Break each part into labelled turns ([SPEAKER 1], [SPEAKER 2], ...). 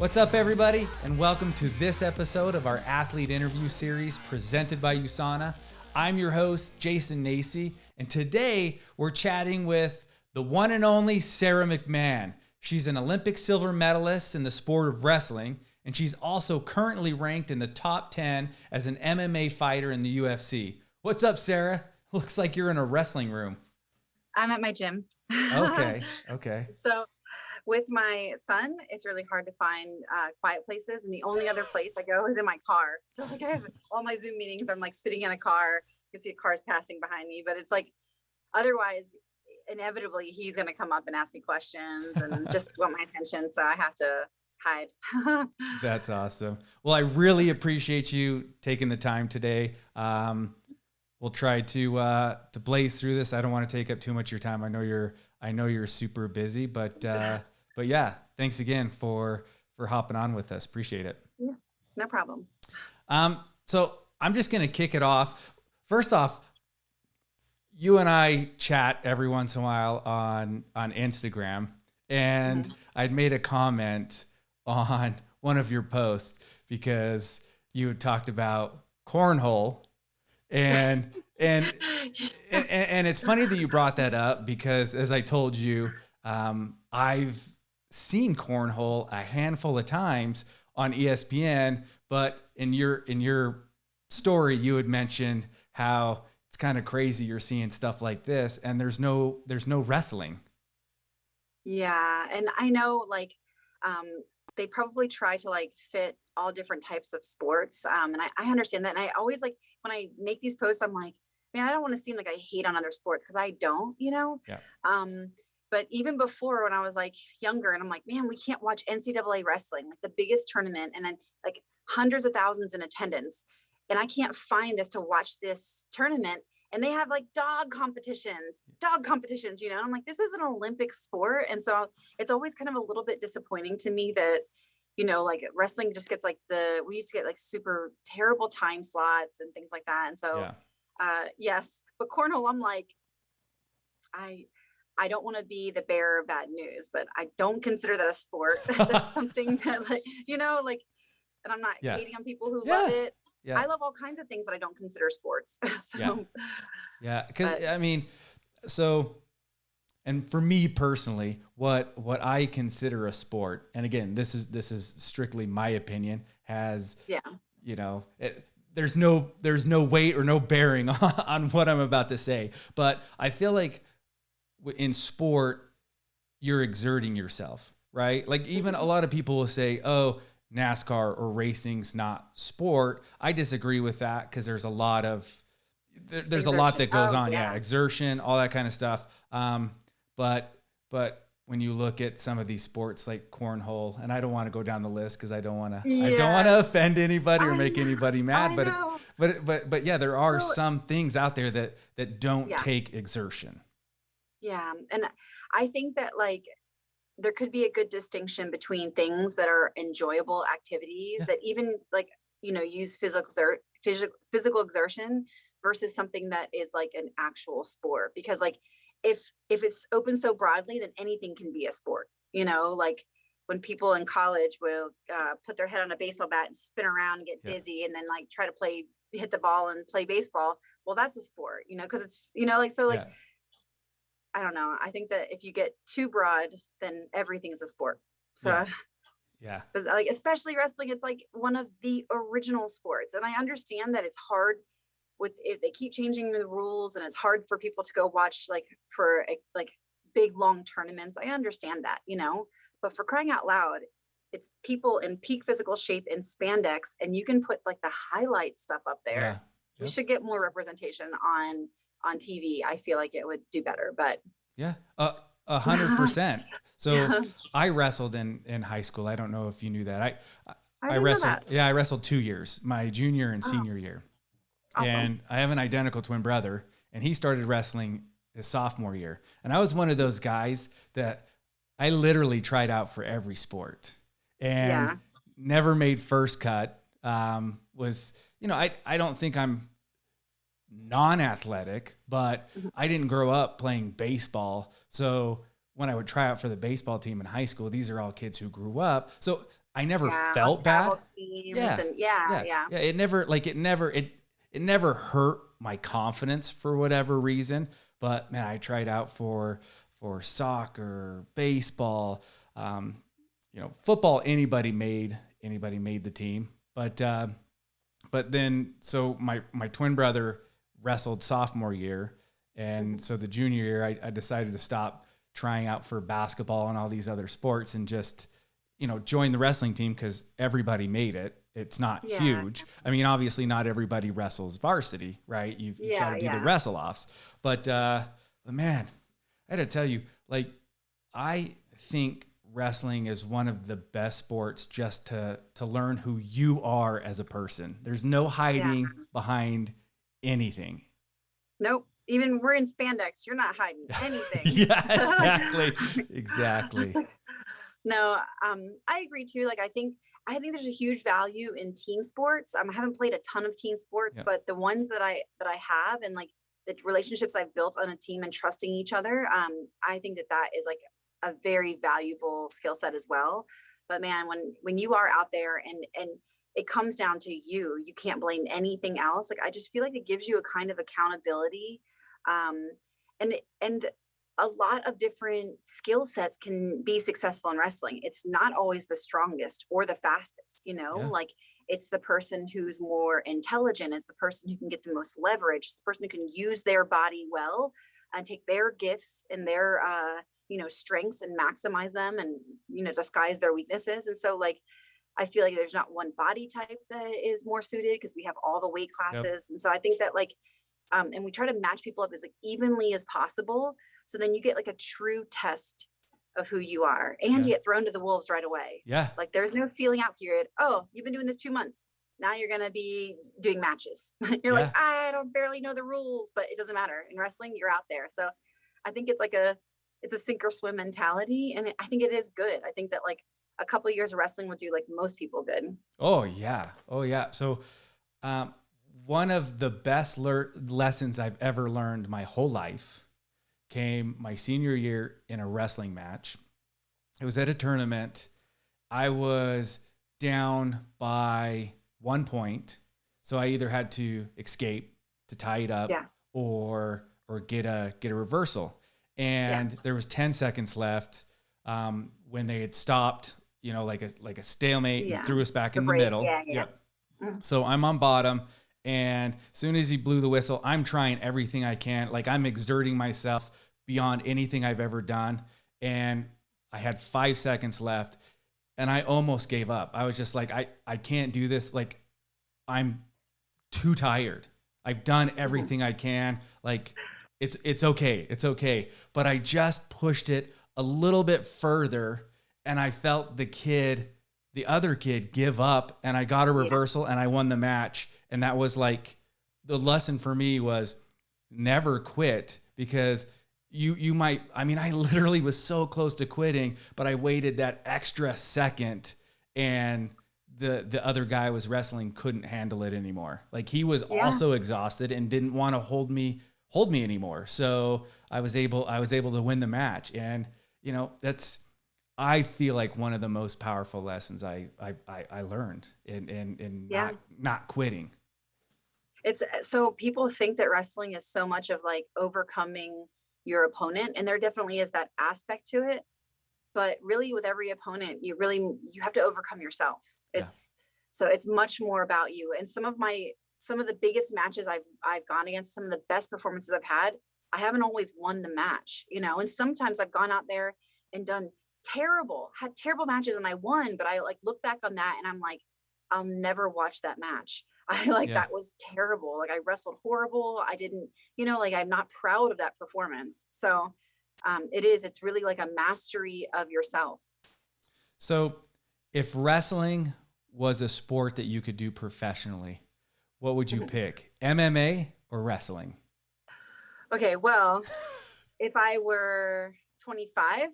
[SPEAKER 1] What's up, everybody, and welcome to this episode of our athlete interview series presented by USANA. I'm your host, Jason Nacy, and today we're chatting with the one and only Sara McMann. She's an Olympic silver medalist in the sport of wrestling, and she's also currently ranked in the top 10 as an MMA fighter in the UFC. What's up, Sara? Looks like you're in a wrestling room.
[SPEAKER 2] I'm at my gym.
[SPEAKER 1] Okay, okay.
[SPEAKER 2] so with my son, it's really hard to find uh, quiet places. And the only other place I go is in my car. So like I have all my Zoom meetings, I'm like sitting in a car. You can see cars passing behind me, but it's like otherwise, inevitably he's going to come up and ask me questions and just want my attention. So I have to hide.
[SPEAKER 1] That's awesome. Well, I really appreciate you taking the time today. Um, we'll try to uh, to blaze through this. I don't want to take up too much of your time. I know you're I know you're super busy, but uh, but yeah, thanks again for for hopping on with us. Appreciate it.
[SPEAKER 2] Yeah, no problem.
[SPEAKER 1] Um, so I'm just gonna kick it off. First off, you and I chat every once in a while on on Instagram, and mm-hmm. I'd made a comment on one of your posts because you had talked about cornhole and and, and and it's funny that you brought that up because as I told you, um, I've seen cornhole a handful of times on ESPN, but in your in your story you had mentioned how it's kind of crazy you're seeing stuff like this and there's no there's no wrestling.
[SPEAKER 2] Yeah, and I know like um they probably try to like fit all different types of sports. Um, and I, I understand that. And I always like when I make these posts, I'm like, man, I don't want to seem like I hate on other sports because I don't, you know?
[SPEAKER 1] Yeah.
[SPEAKER 2] Um, but even before when I was like younger and I'm like, man, we can't watch NCAA wrestling, like the biggest tournament and then like hundreds of thousands in attendance. And I can't find this to watch this tournament. And they have like dog competitions, dog competitions, you know, I'm like, this is an Olympic sport. And so it's always kind of a little bit disappointing to me that, you know, like wrestling just gets like the, we used to get like super terrible time slots and things like that. And so, yeah. uh, yes, but cornhole, I'm like, I, I don't want to be the bearer of bad news, but I don't consider that a sport. That's something that like, you know, like, and I'm not yeah. hating on people who yeah. love it. Yeah. I love all kinds of things that I don't consider sports. so,
[SPEAKER 1] yeah. Yeah. Cause I mean, so, and for me personally, what, what I consider a sport, and again, this is, this is strictly my opinion has,
[SPEAKER 2] yeah,
[SPEAKER 1] you know, it, there's no, there's no weight or no bearing on, on what I'm about to say, but I feel like in sport, you're exerting yourself, right? Like even a lot of people will say, oh, NASCAR or racing's not sport. I disagree with that because there's a lot of there, there's exertion. a lot that goes oh, on. Yeah. yeah. exertion, all that kind of stuff. Um, but but when you look at some of these sports like cornhole, and I don't want to go down the list because I don't want to yeah. I don't want to offend anybody or I make know. anybody mad. I but but but but yeah, there are so, some things out there that that don't yeah. take exertion.
[SPEAKER 2] Yeah, and I think that like there could be a good distinction between things that are enjoyable activities yeah. that even like you know use physical exert physical physical exertion versus something that is like an actual sport because like if if it's open so broadly then anything can be a sport you know like when people in college will uh, put their head on a baseball bat and spin around and get yeah. dizzy and then like try to play hit the ball and play baseball well that's a sport you know because it's you know like so like yeah I don't know. I think that if you get too broad, then everything's a sport. So
[SPEAKER 1] yeah. yeah.
[SPEAKER 2] But like especially wrestling, it's like one of the original sports. And I understand that it's hard with if they keep changing the rules and it's hard for people to go watch like for like big long tournaments. I understand that, you know, but for crying out loud, it's people in peak physical shape in spandex and you can put like the highlight stuff up there. Yeah. We should get more representation on on TV, I feel like it would do better. But
[SPEAKER 1] yeah, a uh, hundred percent. So. I wrestled in in high school. I don't know if you knew that. I I, I wrestled. Yeah, I wrestled two years, my junior and oh. senior year. Awesome. And I have an identical twin brother, and he started wrestling his sophomore year. And I was one of those guys that I literally tried out for every sport and yeah. never made first cut. Um, was you know I I don't think I'm non-athletic, but mm-hmm. I didn't grow up playing baseball. So when I would try out for the baseball team in high school, these are all kids who grew up. So I never
[SPEAKER 2] Yeah,
[SPEAKER 1] felt bad. Yeah,
[SPEAKER 2] and yeah,
[SPEAKER 1] Yeah,
[SPEAKER 2] yeah.
[SPEAKER 1] yeah. It never like it never it it never hurt my confidence for whatever reason. But man, I tried out for for soccer, baseball, um, you know, football. Anybody made anybody made the team, but uh, but then so my my twin brother wrestled sophomore year, and so the junior year I, I decided to stop trying out for basketball and all these other sports and just you know join the wrestling team because everybody made it. It's not
[SPEAKER 2] Yeah.
[SPEAKER 1] huge. I mean, obviously, not everybody wrestles varsity, right? You've, you've got to do
[SPEAKER 2] yeah.
[SPEAKER 1] the wrestle offs, but uh, but man, I had to tell you, like, I think wrestling is one of the best sports just to to learn who you are as a person. There's no hiding behind anything.
[SPEAKER 2] Nope. Even we're in spandex. You're not hiding anything.
[SPEAKER 1] yeah, exactly, exactly.
[SPEAKER 2] no, um, I agree too. Like I think I think there's a huge value in team sports. Um, I haven't played a ton of team sports,
[SPEAKER 1] Yeah.
[SPEAKER 2] but the ones that I that I have and like the relationships I've built on a team and trusting each other, um, I think that that is like a very valuable skill set as well. But man, when when you are out there and and it comes down to you, you can't blame anything else. Like I just feel like it gives you a kind of accountability, um, and and a lot of different skill sets can be successful in wrestling. It's not always the strongest or the fastest, you know,
[SPEAKER 1] Yeah.
[SPEAKER 2] like it's the person who's more intelligent, it's the person who can get the most leverage, it's the person who can use their body well and take their gifts and their uh, you know, strengths and maximize them and you know, disguise their weaknesses. And so like I feel like there's not one body type that is more suited because we have all the weight classes. And so I think that like um, and we try to match people up as like evenly as possible so then you get like a true test of who you are and
[SPEAKER 1] Yeah.
[SPEAKER 2] you get thrown to the wolves right away.
[SPEAKER 1] Yeah,
[SPEAKER 2] Like there's no feeling out period. Oh, you've been doing this two months. Now you're gonna be doing matches. you're like, I don't barely know the rules, but it doesn't matter. In wrestling, you're out there. So I think it's like a it's a sink or swim mentality. And it- I think it is good. I think that like a couple of years of wrestling will do like most people good.
[SPEAKER 1] Oh yeah. Oh yeah. So um, one of the best lessons I've ever learned my whole life came my senior year in a wrestling match. It was at a tournament. I was down by one point, so I either had to escape to tie it up
[SPEAKER 2] Yeah.
[SPEAKER 1] or or get a get a reversal. And there was 10 seconds left um, when they had stopped, you know, like a like a stalemate
[SPEAKER 2] Yeah.
[SPEAKER 1] and threw us back in the middle.
[SPEAKER 2] yeah, yeah. Mhm.
[SPEAKER 1] So I'm on bottom, and as soon as he blew the whistle, I'm trying everything I can. Like I'm exerting myself beyond anything I've ever done. And I had five seconds left, and I almost gave up. I was just like, I I can't do this. Like I'm too tired. I've done everything I can. Like it's it's okay. It's okay. But I just pushed it a little bit further and I felt the kid, the other kid give up and I got a reversal and I won the match. And that was like the lesson for me was never quit because you you might I mean I literally was so close to quitting, but I waited that extra second and the the other guy was wrestling couldn't handle it anymore. Like he was
[SPEAKER 2] Yeah.
[SPEAKER 1] also exhausted and didn't want to hold me hold me anymore. So I was able I was able to win the match. And you know, that's I feel like one of the most powerful lessons I I I, I learned in in, in
[SPEAKER 2] Yeah.
[SPEAKER 1] not not quitting.
[SPEAKER 2] it's uh, so people think that wrestling is so much of like overcoming your opponent and there definitely is that aspect to it but really with every opponent you really you have to overcome yourself
[SPEAKER 1] Yeah.
[SPEAKER 2] it's so it's much more about you and some of my some of the biggest matches i've i've gone against some of the best performances i've had i haven't always won the match you know and sometimes i've gone out there and done terrible had terrible matches and i won but i like look back on that and i'm like i'll never watch that match I like
[SPEAKER 1] Yeah.
[SPEAKER 2] that was terrible. Like I wrestled horrible. I didn't, you know, like I'm not proud of that performance. So um, it is, it's really like a mastery of yourself.
[SPEAKER 1] So if wrestling was a sport that you could do professionally, what would you pick? MMA or wrestling?
[SPEAKER 2] Okay, well, if I were 25,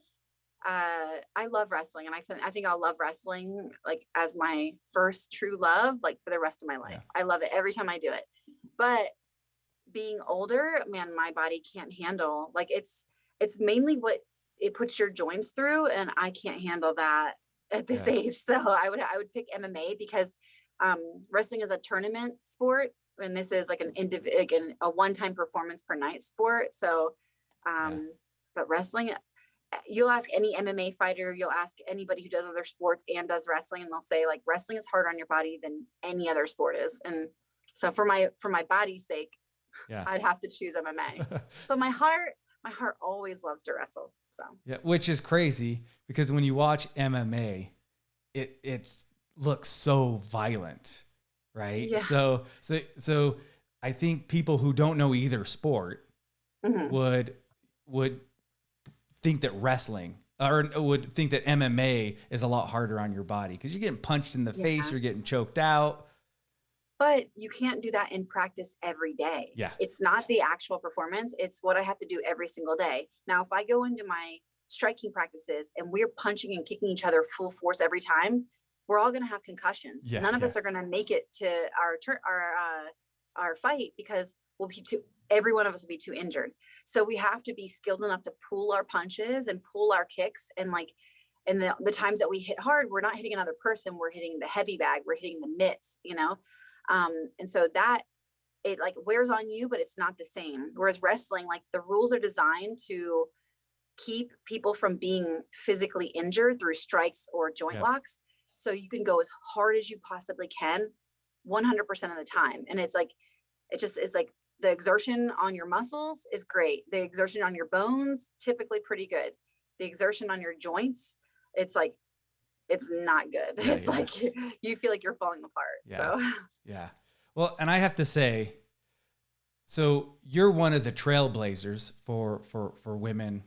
[SPEAKER 2] uh, I love wrestling, and I think I think I'll love wrestling like as my first true love, like for the rest of my life. I love it every time I do it. But being older, man, my body can't handle like it's it's mainly what it puts your joints through, and I can't handle that at this
[SPEAKER 1] Yeah.
[SPEAKER 2] age. So I would I would pick MMA because um, wrestling is a tournament sport, and this is like an indiv- like an, a one time performance per night sport. So, um, but wrestling, you'll ask any MMA fighter, you'll ask anybody who does other sports and does wrestling, and they'll say like wrestling is harder on your body than any other sport is. And so for my for my body's sake,
[SPEAKER 1] Yeah.
[SPEAKER 2] I'd have to choose MMA. But my heart, my heart always loves to wrestle. So
[SPEAKER 1] Yeah, which is crazy because when you watch MMA, it it looks so violent, right?
[SPEAKER 2] Yeah.
[SPEAKER 1] So so so I think people who don't know either sport
[SPEAKER 2] mhm.
[SPEAKER 1] would would think that wrestling or would think that MMA is a lot harder on your body because you're getting punched in the face, you're getting choked out.
[SPEAKER 2] but you can't do that in practice every day.
[SPEAKER 1] Yeah.
[SPEAKER 2] It's not the actual performance, it's what I have to do every single day. Now, if I go into my striking practices and we're punching and kicking each other full force every time, we're all going to have concussions.
[SPEAKER 1] Yeah,
[SPEAKER 2] None of
[SPEAKER 1] yeah.
[SPEAKER 2] us are going to make it to our turn, our uh, our fight because we'll be too. Every one of us will be too injured. So we have to be skilled enough to pull our punches and pull our kicks and like. And the, the times that we hit hard, we're not hitting another person. We're hitting the heavy bag. We're hitting the mitts. You know, um, and so that it like wears on you, but it's not the same. Whereas wrestling, like the rules are designed to keep people from being physically injured through strikes or joint
[SPEAKER 1] Yeah.
[SPEAKER 2] locks. So you can go as hard as you possibly can 100% of the time. And it's like, it just is like the exertion on your muscles is great. The exertion on your bones, typically pretty good. The exertion on your joints, it's like, it's not good.
[SPEAKER 1] Yeah,
[SPEAKER 2] it's
[SPEAKER 1] yeah.
[SPEAKER 2] like you feel like you're falling apart.
[SPEAKER 1] Yeah.
[SPEAKER 2] So
[SPEAKER 1] Yeah. Well, and I have to say, so you're one of the trailblazers for for for women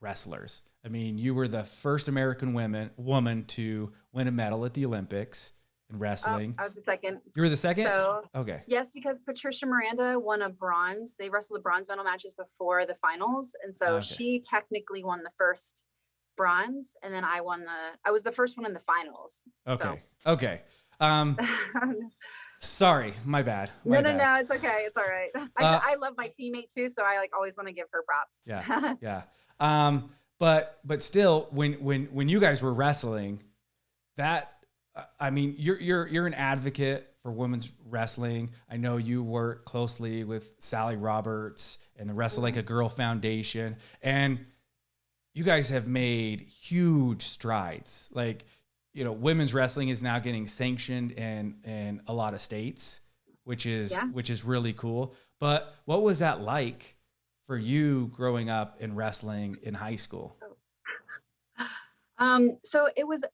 [SPEAKER 1] wrestlers. I mean, you were the first American women woman to win a medal at the Olympics in wrestling.
[SPEAKER 2] I was the second.
[SPEAKER 1] you were the second.
[SPEAKER 2] So
[SPEAKER 1] okay.
[SPEAKER 2] Yes, because Patricia Miranda won a bronze. They wrestled the bronze medal matches before the finals, and so
[SPEAKER 1] Okay.
[SPEAKER 2] she technically won the first bronze, and then I won the. I was the first one in the finals.
[SPEAKER 1] Okay. Okay. Um, sorry, my bad. My
[SPEAKER 2] no,
[SPEAKER 1] bad.
[SPEAKER 2] no, it's okay. It's all right. I,
[SPEAKER 1] Uh,
[SPEAKER 2] I love my teammate too, so I like always want to give her props.
[SPEAKER 1] Yeah. Yeah. Um, but but still, when when when you guys were wrestling, that I mean, you're you're you're an advocate for women's wrestling. I know you work closely with Sally Roberts and the Wrestle Like a Girl Foundation, and you guys have made huge strides. Like, you know, women's wrestling is now getting sanctioned in in a lot of states, which is
[SPEAKER 2] Yeah.
[SPEAKER 1] which is really cool. But what was that like for you growing up in wrestling in high school?
[SPEAKER 2] Um, so it was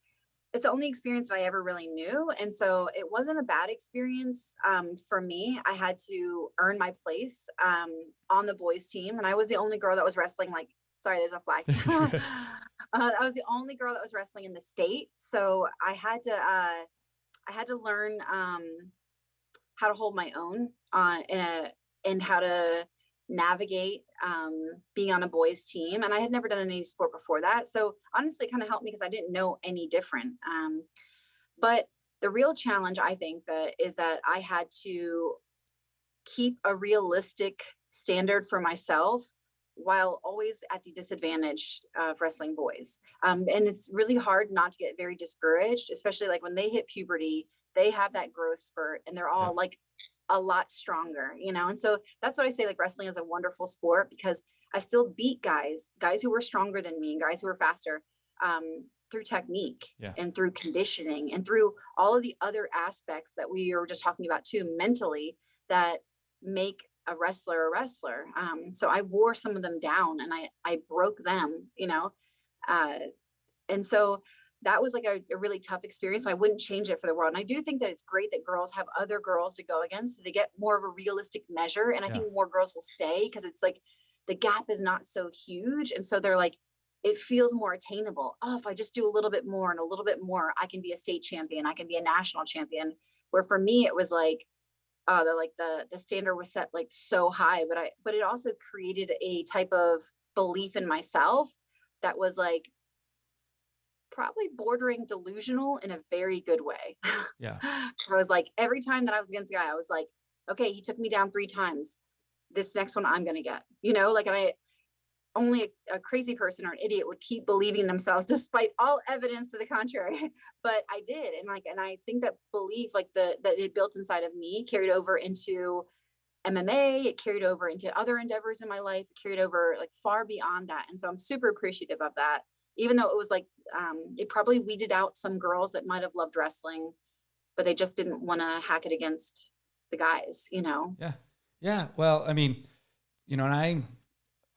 [SPEAKER 2] it's the only experience that I ever really knew. And so it wasn't a bad experience um, for me. I had to earn my place um, on the boys team. And I was the only girl that was wrestling like, sorry, there's a flag. uh, I was the only girl that was wrestling in the state. So I had to, uh, I had to learn um, how to hold my own uh, a, and how to navigate um, being on a boys team. And I had never done any sport before that. So honestly, it kind of helped me because I didn't know any different. Um, but the real challenge, I think, that is that I had to keep a realistic standard for myself while always at the disadvantage of wrestling boys. Um, and it's really hard not to get very discouraged, especially like when they hit puberty, they have that growth spurt and they're all like a lot stronger, you know? And so that's what I say like wrestling is a wonderful sport because I still beat guys, guys who were stronger than me, and guys who were faster um, through technique
[SPEAKER 1] Yeah.
[SPEAKER 2] and through conditioning and through all of the other aspects that we were just talking about too mentally that make a wrestler a wrestler. Um, so I wore some of them down and I, I broke them, you know? Uh, and so that was like a, a really tough experience. I wouldn't change it for the world. And I do think that it's great that girls have other girls to go against. So they get more of a realistic measure. And I
[SPEAKER 1] Yeah.
[SPEAKER 2] think more girls will stay because it's like the gap is not so huge. And so they're like, it feels more attainable. Oh, if I just do a little bit more and a little bit more, I can be a state champion. I can be a national champion. Where for me, it was like, uh, the like the the standard was set like so high, but I but it also created a type of belief in myself that was like probably bordering delusional in a very good way.
[SPEAKER 1] Yeah.
[SPEAKER 2] I was like, every time that I was against a guy, I was like, okay, he took me down three times. This next one I'm gonna get, you know, like and I only a, a crazy person or an idiot would keep believing themselves despite all evidence to the contrary. but I did. And like, and I think that belief, like the, that it built inside of me carried over into MMA, it carried over into other endeavors in my life, it carried over like far beyond that. And so I'm super appreciative of that. Even though it was like, um, it probably weeded out some girls that might have loved wrestling, but they just didn't want to hack it against the guys, you know?
[SPEAKER 1] Yeah. Yeah. Well, I mean, you know, and I,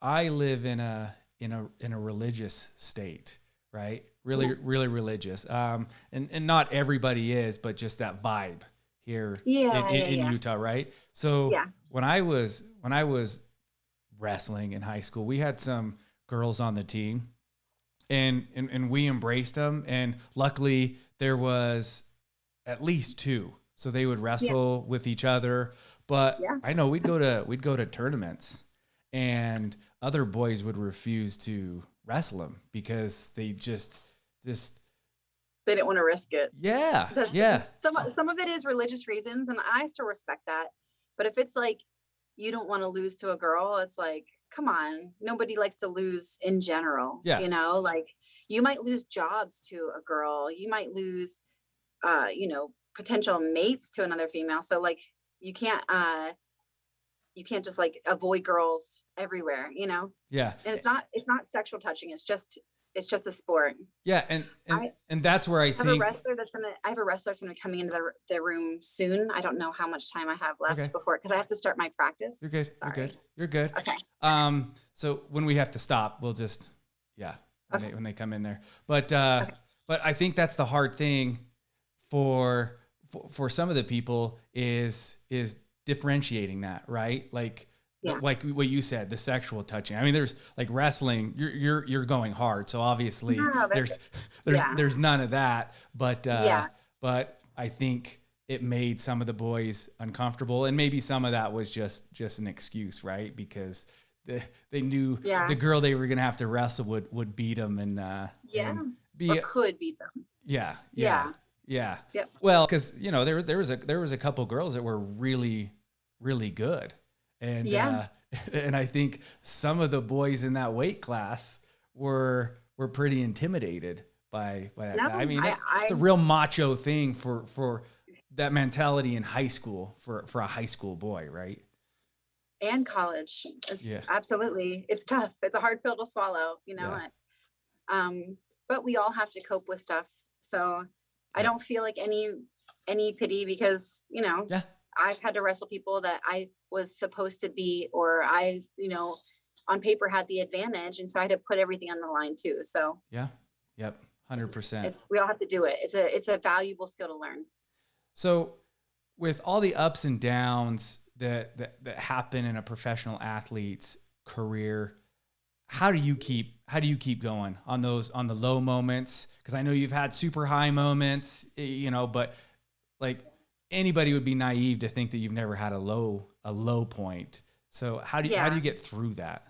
[SPEAKER 1] I live in a, in a, in a religious state, right? Really,
[SPEAKER 2] Yeah.
[SPEAKER 1] really religious. Um, and, and not everybody is, but just that vibe here
[SPEAKER 2] Yeah,
[SPEAKER 1] in, in, in
[SPEAKER 2] yeah.
[SPEAKER 1] Utah, right? So when I was when I was wrestling in high school, we had some girls on the team, and and, and we embraced them. And luckily, there was at least two, so they would wrestle with each other. But
[SPEAKER 2] Yeah.
[SPEAKER 1] I know we'd go to we'd go to tournaments, and other boys would refuse to wrestle them because they just just
[SPEAKER 2] They didn't want to risk it.
[SPEAKER 1] yeah yeah
[SPEAKER 2] Some, some of it is religious reasons and I still respect that. But if it's like, you don't want to lose to a girl, it's like, come on, nobody likes to lose in general.
[SPEAKER 1] Yeah.
[SPEAKER 2] You know, like you might lose jobs to a girl, you might lose, uh, you know, potential mates to another female. So like, you can't, uh, you can't just like avoid girls everywhere, you know,
[SPEAKER 1] yeah
[SPEAKER 2] and it's not, it's not sexual touching. It's just, it's just a sport.
[SPEAKER 1] yeah and and,
[SPEAKER 2] I-
[SPEAKER 1] and that's where I
[SPEAKER 2] I have
[SPEAKER 1] think
[SPEAKER 2] a wrestler that's gonna. I have a wrestler that's gonna be coming into the, the room soon. I don't know how much time I have left
[SPEAKER 1] Okay.
[SPEAKER 2] before because I have to start my practice.
[SPEAKER 1] You're good.
[SPEAKER 2] Sorry.
[SPEAKER 1] You're good. You're good.
[SPEAKER 2] Okay.
[SPEAKER 1] Um, so when we have to stop, we'll just, yeah, when,
[SPEAKER 2] Okay.
[SPEAKER 1] they, when they come in there. But, uh,
[SPEAKER 2] Okay.
[SPEAKER 1] but I think that's the hard thing for, for, for some of the people is, is differentiating that, right? Like,
[SPEAKER 2] Yeah.
[SPEAKER 1] like what you said, the sexual touching. I mean, there's like wrestling, you're, you're, you're going hard. So obviously
[SPEAKER 2] No,
[SPEAKER 1] there's, there's,
[SPEAKER 2] yeah.
[SPEAKER 1] there's none of that, but, uh,
[SPEAKER 2] Yeah.
[SPEAKER 1] but I think it made some of the boys uncomfortable and maybe some of that was just just an excuse right because they, they knew
[SPEAKER 2] Yeah.
[SPEAKER 1] the girl they were gonna have to wrestle would would beat them and uh
[SPEAKER 2] Yeah.
[SPEAKER 1] and be
[SPEAKER 2] Or could beat them.
[SPEAKER 1] yeah yeah
[SPEAKER 2] Yeah.
[SPEAKER 1] yeah
[SPEAKER 2] Yep.
[SPEAKER 1] well because you know there there was a there was a couple girls that were really really good and
[SPEAKER 2] Yeah.
[SPEAKER 1] uh and i think some of the boys in that weight class were were pretty intimidated by by that
[SPEAKER 2] No,
[SPEAKER 1] i mean
[SPEAKER 2] I-
[SPEAKER 1] that- it's a real macho thing for for that mentality in high school for for a high school boy right
[SPEAKER 2] And college. It's
[SPEAKER 1] Yeah.
[SPEAKER 2] absolutely. It's tough. It's a hard pill to swallow. You know
[SPEAKER 1] Yeah.
[SPEAKER 2] Um, but we all have to cope with stuff. So I don't feel like any any pity because you know
[SPEAKER 1] yeah
[SPEAKER 2] I've had to wrestle people that I was supposed to be, or I, you know, on paper had the advantage. And so I had to put everything on the line too. So
[SPEAKER 1] yeah yep 100%
[SPEAKER 2] it's, we all have to do it. It's a, it's a valuable skill to learn.
[SPEAKER 1] So, with all the ups and downs that, that that happen in a professional athlete's career, how do you keep how do you keep going on those on the low moments? Because I know you've had super high moments, you know, but like anybody would be naive to think that you've never had a low a low point. So how do you how do you get through that?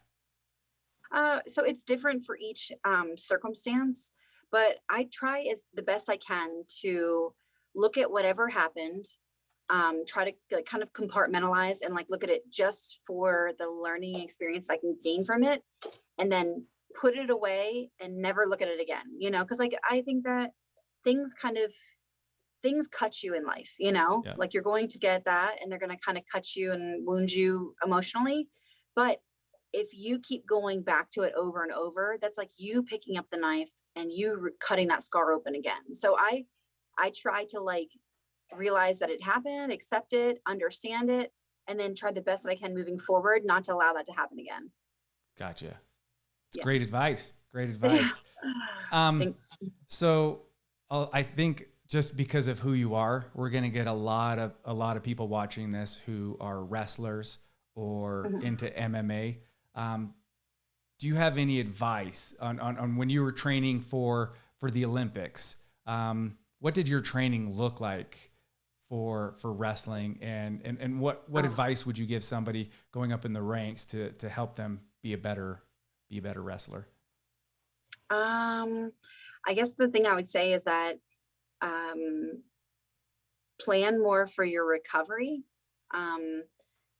[SPEAKER 2] Uh, so it's different for each um, circumstance, but I try as the best I can to look at whatever happened, um, try to like, kind of compartmentalize and like look at it just for the learning experience I can gain from it, and then put it away and never look at it again. You know, because like I think that things kind of things cut you in life. You know,
[SPEAKER 1] Yeah.
[SPEAKER 2] like you're going to get that, and they're going to kind of cut you and wound you emotionally, but if you keep going back to it over and over, that's like you picking up the knife and you cutting that scar open again. So I, I try to like realize that it happened, accept it, understand it, and then try the best that I can moving forward, not to allow that to happen again.
[SPEAKER 1] Gotcha.
[SPEAKER 2] Yeah.
[SPEAKER 1] great advice. Great advice. Um,
[SPEAKER 2] Thanks.
[SPEAKER 1] So uh, I think just because of who you are, we're going to get a lot of a lot of people watching this who are wrestlers or
[SPEAKER 2] Mhm.
[SPEAKER 1] into MMA. Um, do you have any advice on, on, on when you were training for for the Olympics? Um, what did your training look like for for wrestling, and and, and what what
[SPEAKER 2] Oh.
[SPEAKER 1] advice would you give somebody going up in the ranks to to help them be a better be a better wrestler?
[SPEAKER 2] Um, I guess the thing I would say is that um, plan more for your recovery um,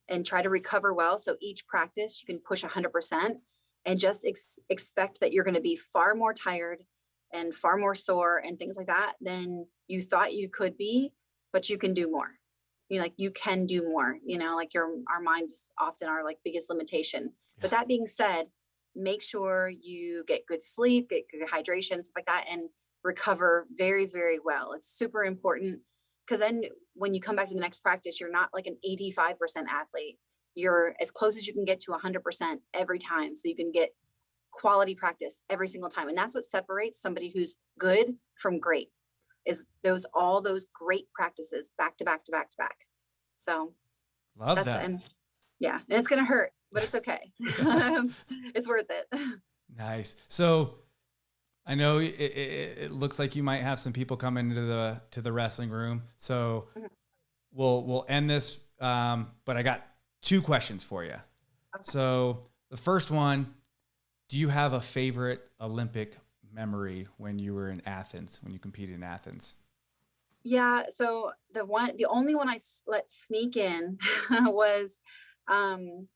[SPEAKER 2] and try to recover well. So each practice you can push 100%. and just ex- expect that you're going to be far more tired and far more sore and things like that than you thought you could be, but you can do more. You know, like you can do more, you know, like your our minds often are like biggest limitation. But that being said, make sure you get good sleep, get good hydration, stuff like that, and recover very, very well. It's super important because then when you come back to the next practice, you're not like an 85% athlete. You're as close as you can get to 100% every time. So you can get quality practice every single time. And that's what separates somebody who's good from great is those all those great practices back to back to back to back. So
[SPEAKER 1] love
[SPEAKER 2] that's
[SPEAKER 1] that.
[SPEAKER 2] and yeah, and it's gonna hurt, but it's okay. it's worth it.
[SPEAKER 1] Nice. So I know it, it, it, looks like you might have some people come into the to the wrestling room. So
[SPEAKER 2] Mhm.
[SPEAKER 1] we'll we'll end this. Um, but I got two questions for you. So the first one, do you have a favorite Olympic memory when you were in Athens, when you competed in Athens?
[SPEAKER 2] Yeah, so the one, the only one I let sneak in was um,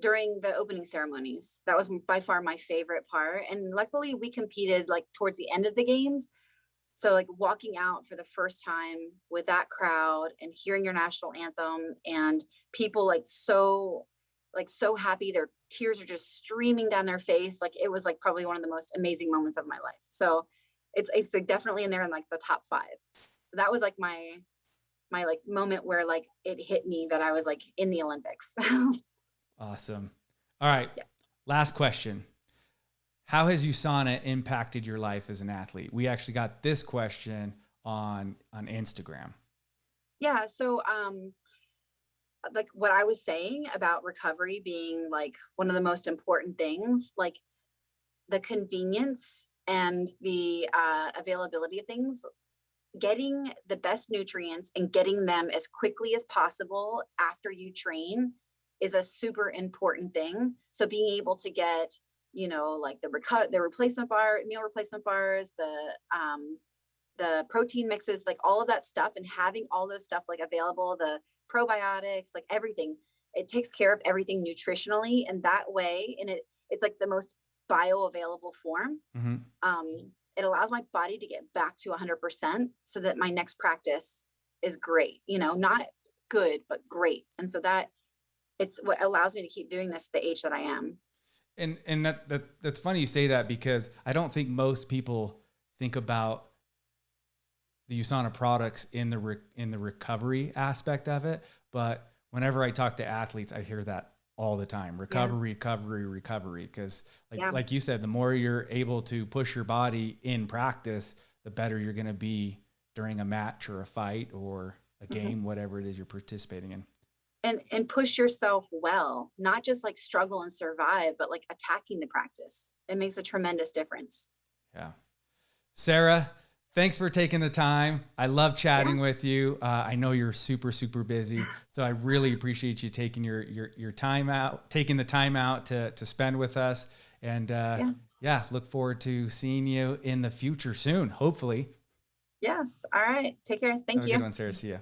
[SPEAKER 2] during the opening ceremonies. That was by far my favorite part. And luckily, we competed like towards the end of the games. So, like walking out for the first time with that crowd and hearing your national anthem and people like so, like so happy, their tears are just streaming down their face. Like it was like probably one of the most amazing moments of my life. So, it's it's definitely in there in like the top five so that was like my my like moment where like it hit me that I was like in the Olympics.
[SPEAKER 1] Awesome. All right.
[SPEAKER 2] Yeah.
[SPEAKER 1] Last question. How has USANA impacted your life as an athlete? We actually got this question on on Instagram.
[SPEAKER 2] yeah, so um like what I was saying about recovery being like one of the most important things, like the convenience and the uh, availability of things, getting the best nutrients and getting them as quickly as possible after you train is a super important thing. So being able to get, you know, like the reco- the replacement bar, meal replacement bars, the um the protein mixes, like all of that stuff and having all those stuff like available, the probiotics, like everything. It takes care of everything nutritionally and that way and it it's like the most bioavailable form
[SPEAKER 1] hmm
[SPEAKER 2] um, it allows my body to get back to 100% so that my next practice is great you know not good but great and so that it's what allows me to keep doing this at the age that i am
[SPEAKER 1] And and that, that that's funny you say that because I don't think most people think about the USANA products in the re, in the recovery aspect of it. But whenever I talk to athletes, I hear that all the time: recovery, recovery, recovery. Because like
[SPEAKER 2] Yeah.
[SPEAKER 1] like you said, the more you're able to push your body in practice, the better you're going to be during a match or a fight or a
[SPEAKER 2] Mhm.
[SPEAKER 1] game, whatever it is you're participating in.
[SPEAKER 2] And and push yourself well not just like struggle and survive but like attacking the practice it makes a tremendous difference
[SPEAKER 1] Yeah. Sara, thanks for taking the time. I love chatting with you. Uh, I know you're super, super busy. So I really appreciate you taking your, your, your time out, taking the time out to, to spend with us. And uh, yeah.
[SPEAKER 2] Yeah.
[SPEAKER 1] look forward to seeing you in the future soon, hopefully.
[SPEAKER 2] yes all right take care thank
[SPEAKER 1] Have a
[SPEAKER 2] you
[SPEAKER 1] good one, Sara. See ya.